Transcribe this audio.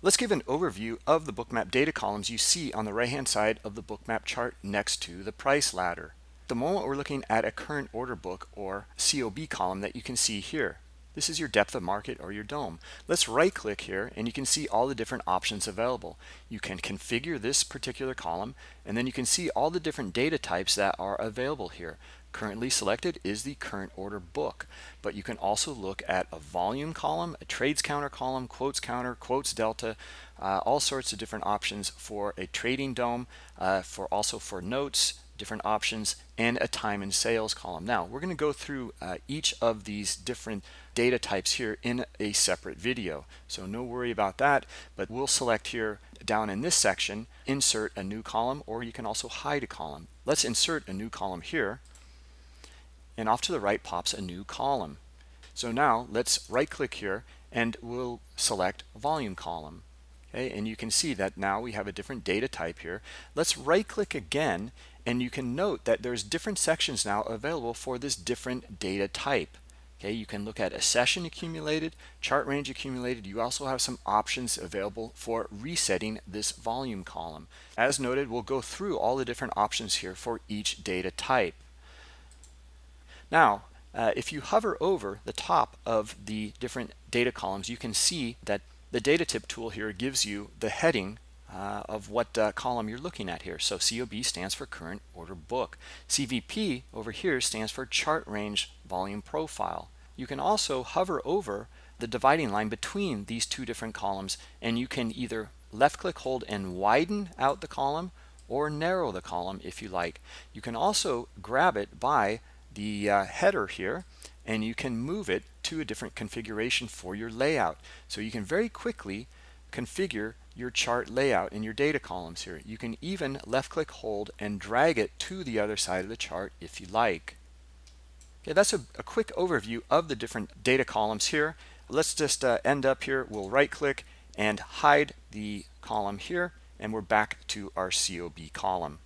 Let's give an overview of the bookmap data columns you see on the right hand side of the bookmap chart next to the price ladder. The moment we're looking at a current order book or COB column that you can see here. This is your depth of market or your DOM. Let's right click here and you can see all the different options available. You can configure this particular column and then you can see all the different data types that are available here. Currently selected is the current order book, but you can also look at a volume column, a trades counter column, quotes counter, quotes delta, uh, all sorts of different options for a trading DOM, uh, for also for notes, different options, and a time and sales column. Now, we're going to go through uh, each of these different data types here in a separate video. So no worry about that, but we'll select here down in this section, insert a new column, or you can also hide a column. Let's insert a new column here, and off to the right pops a new column. So now let's right click here and we'll select volume column. Okay, and you can see that now we have a different data type here. Let's right click again and you can note that there's different sections now available for this different data type. Okay, you can look at a session accumulated, chart range accumulated. You also have some options available for resetting this volume column. As noted, we'll go through all the different options here for each data type. Now, uh, if you hover over the top of the different data columns, you can see that the data tip tool here gives you the heading uh, of what uh, column you're looking at here. So COB stands for current order book. CVP over here stands for chart range volume profile. You can also hover over the dividing line between these two different columns and you can either left click hold and widen out the column or narrow the column if you like. You can also grab it by the uh, header here and you can move it to a different configuration for your layout. So you can very quickly configure your chart layout in your data columns here. You can even left click hold and drag it to the other side of the chart if you like. Okay, that's a, a quick overview of the different data columns here. Let's just uh, end up here. We'll right click and hide the column here and we're back to our COB column.